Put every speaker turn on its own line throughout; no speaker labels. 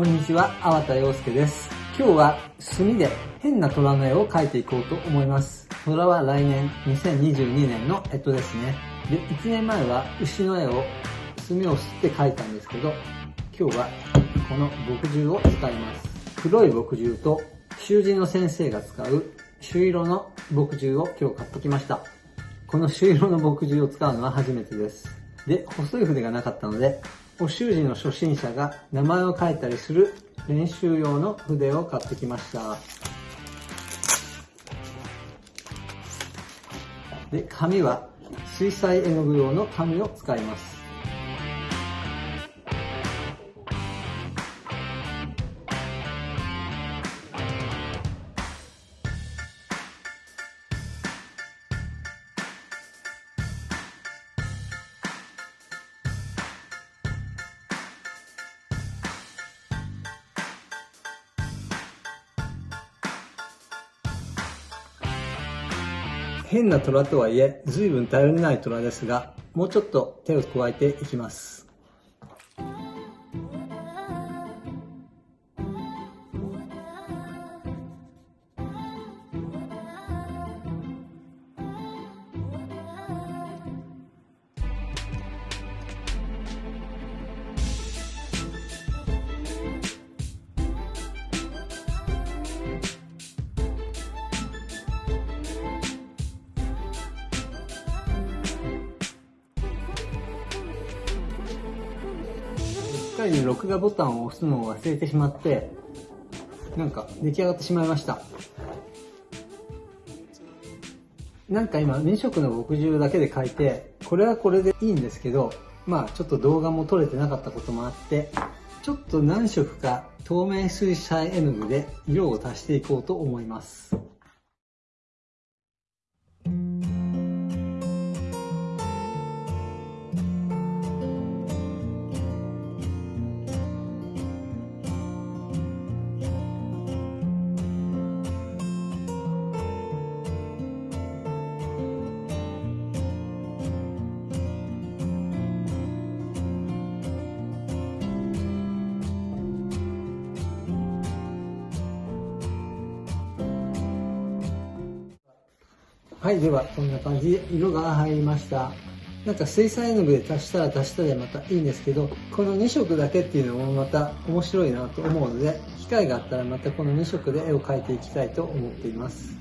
こんにちは、粟田洋介です。今日は墨で変な虎の絵を描いていこうと思います。虎は来年2022年の干支ですね。で、1年前は牛の絵を墨を吸って描いたんですけど、今日はこの墨汁を使います。黒い墨汁と習字の先生が使う朱色の墨汁を今日買ってきました。この朱色の墨汁を使うのは初めてです。で、細い筆がなかったので、お習字の初心者が名前を書いたりする練習用の筆を買ってきました。で、紙は水彩絵の具用の紙を使います。変な虎とはいえ、随分頼りない虎ですが、もうちょっと手を加えていきます。かり録画ボタンを押すのを忘れてしまって、なんか出来上がってしまいました。なんか今2色の墨汁だけで描いて、これはこれでいいんですけど、まあちょっと動画も撮れてなかったこともあって、ちょっと何色か透明水彩絵の具で色を足していこうと思います。はい、ではこんな感じで色が入りました。なんか水彩絵の具で足したら足したでまたいいんですけど、この2色だけっていうのもまた面白いなと思うので、機会があったらまたこの2色で絵を描いていきたいと思っています。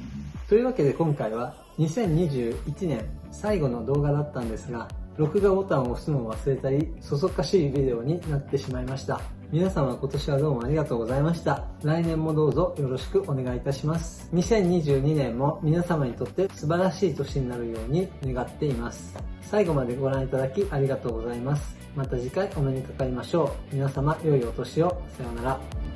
というわけで今回は2021年最後の動画だったんですが、録画ボタンを押すのを忘れたり、そそっかしいビデオになってしまいました。皆様今年はどうもありがとうございました。来年もどうぞよろしくお願いいたします。2022年も皆様にとって素晴らしい年になるように願っています。最後までご覧いただきありがとうございます。また次回お目にかかりましょう。皆様良いお年を。さようなら。